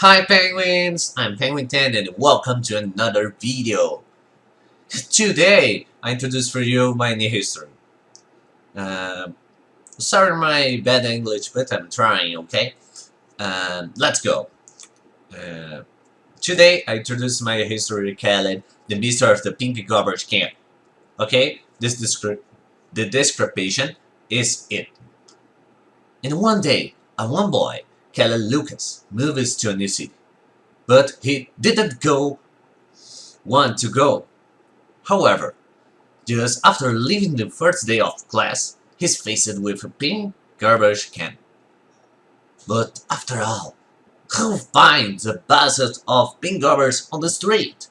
Hi penguins, I'm Penguin10 and welcome to another video. Today, I introduce for you my new history. Uh, sorry my bad English, but I'm trying, okay? Uh, let's go. Uh, today, I introduce my history called The Mystery of the Pink Garbage Can. Okay, this descri the description is it. In one day, a one boy Called Lucas moves to a new city. But he didn't go want to go. However, just after leaving the first day of class, he's faced with a pink garbage can. But after all, who finds a basket of pink garbage on the street?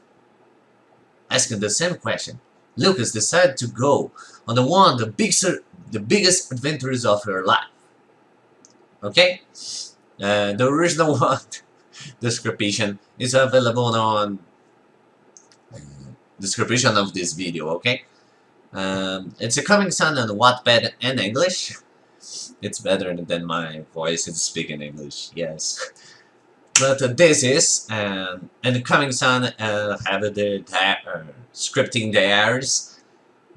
Asking the same question, Lucas decided to go on the one the biggest, the biggest adventures of her life. Okay? Uh, the original one description is available on description of this video, okay? Um, it's a coming soon on Wattpad and English. It's better than my voice is speaking English, yes. But uh, this is, um, and coming Sun uh, have the uh, scripting diaries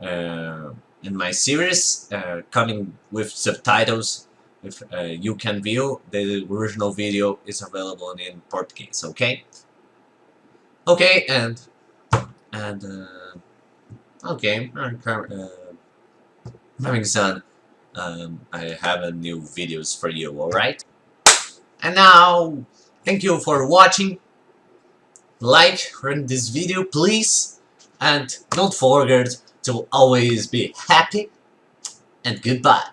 uh, in my series, uh, coming with subtitles if uh, you can view the original video is available in Portuguese okay? Okay and and uh, okay uh, having said um, I have a new videos for you alright? And now thank you for watching. Like this video please. And don't forget to always be happy. And goodbye